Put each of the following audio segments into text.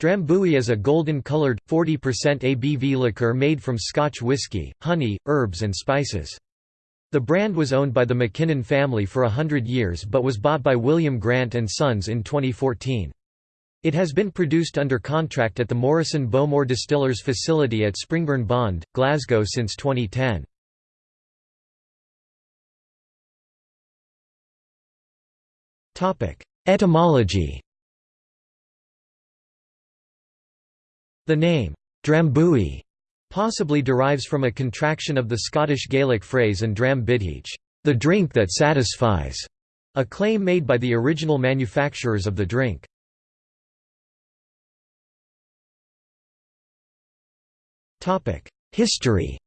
Drambuie is a golden-colored, 40% ABV liqueur made from Scotch whisky, honey, herbs and spices. The brand was owned by the Mackinnon family for a hundred years but was bought by William Grant & Sons in 2014. It has been produced under contract at the Morrison Bowmore Distillers facility at Springburn Bond, Glasgow since 2010. Etymology The name, Drambuie, possibly derives from a contraction of the Scottish Gaelic phrase and dram buidheach, the drink that satisfies, a claim made by the original manufacturers of the drink. History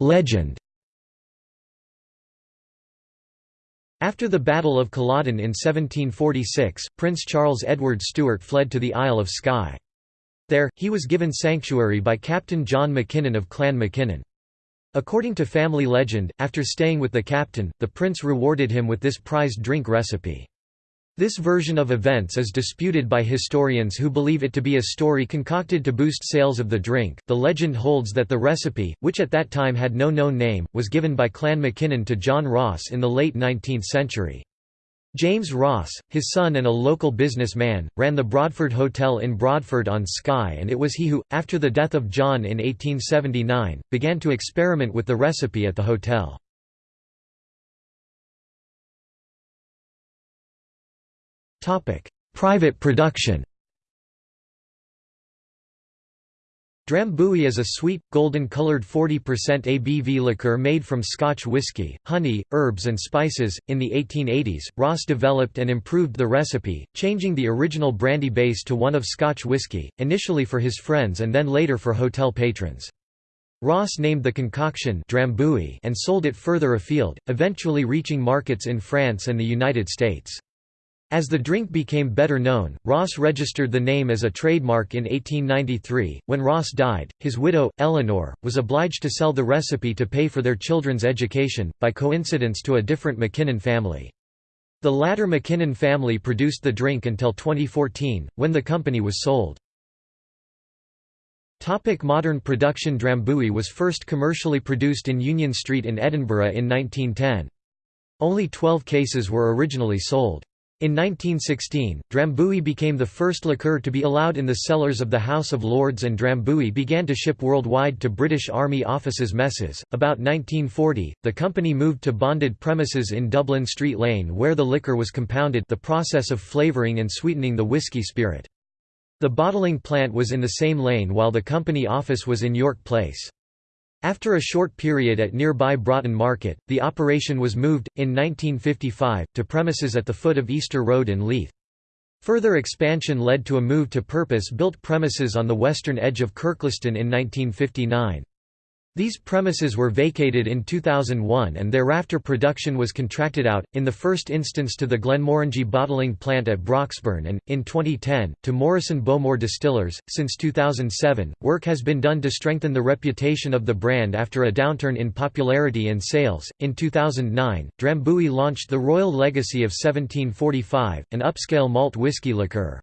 Legend After the Battle of Culloden in 1746, Prince Charles Edward Stuart fled to the Isle of Skye. There, he was given sanctuary by Captain John Mackinnon of Clan Mackinnon. According to family legend, after staying with the captain, the prince rewarded him with this prized drink recipe. This version of events is disputed by historians who believe it to be a story concocted to boost sales of the drink. The legend holds that the recipe, which at that time had no known name, was given by Clan Mackinnon to John Ross in the late 19th century. James Ross, his son and a local businessman, ran the Broadford Hotel in Broadford on Skye and it was he who, after the death of John in 1879, began to experiment with the recipe at the hotel. Private production Drambuie is a sweet, golden-colored 40% ABV liqueur made from Scotch whisky, honey, herbs and spices. In the 1880s, Ross developed and improved the recipe, changing the original brandy base to one of Scotch whisky, initially for his friends and then later for hotel patrons. Ross named the concoction Drambuie and sold it further afield, eventually reaching markets in France and the United States. As the drink became better known, Ross registered the name as a trademark in 1893. When Ross died, his widow, Eleanor, was obliged to sell the recipe to pay for their children's education, by coincidence to a different Mackinnon family. The latter Mackinnon family produced the drink until 2014, when the company was sold. Topic modern production Drambuie was first commercially produced in Union Street in Edinburgh in 1910. Only 12 cases were originally sold. In 1916, Drambuie became the first liqueur to be allowed in the cellars of the House of Lords and Drambuie began to ship worldwide to British Army offices messes. About 1940, the company moved to bonded premises in Dublin Street Lane where the liquor was compounded the process of flavouring and sweetening the whisky spirit. The bottling plant was in the same lane while the company office was in York Place. After a short period at nearby Broughton Market, the operation was moved, in 1955, to premises at the foot of Easter Road in Leith. Further expansion led to a move to purpose-built premises on the western edge of Kirkliston in 1959. These premises were vacated in 2001 and thereafter production was contracted out, in the first instance to the Glenmorangie bottling plant at Broxburn and, in 2010, to Morrison Bowmore Distillers. Since 2007, work has been done to strengthen the reputation of the brand after a downturn in popularity and sales. In 2009, Drambuie launched the Royal Legacy of 1745, an upscale malt whisky liqueur.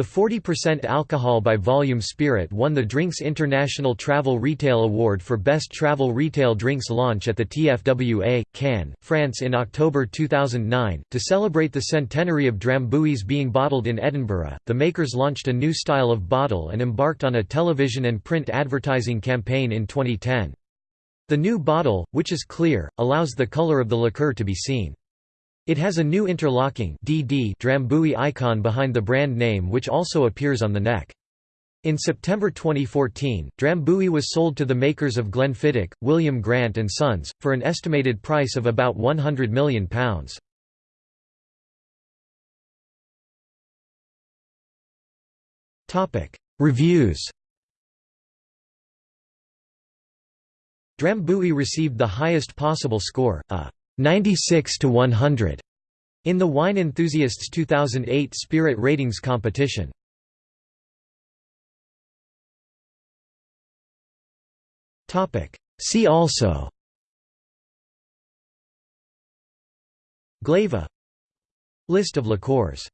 The 40% alcohol by volume spirit won the Drinks International Travel Retail Award for Best Travel Retail Drinks launch at the TFWA, Cannes, France in October 2009. To celebrate the centenary of Drambuie's being bottled in Edinburgh, the makers launched a new style of bottle and embarked on a television and print advertising campaign in 2010. The new bottle, which is clear, allows the color of the liqueur to be seen. It has a new interlocking DD Drambuie icon behind the brand name which also appears on the neck. In September 2014, Drambuie was sold to the makers of Glenfiddich, William Grant & Sons, for an estimated price of about £100 million. Reviews Drambuie received the highest possible score, a 96 to 100 in the Wine Enthusiasts 2008 Spirit Ratings competition. Topic. See also. Glayva. List of liqueurs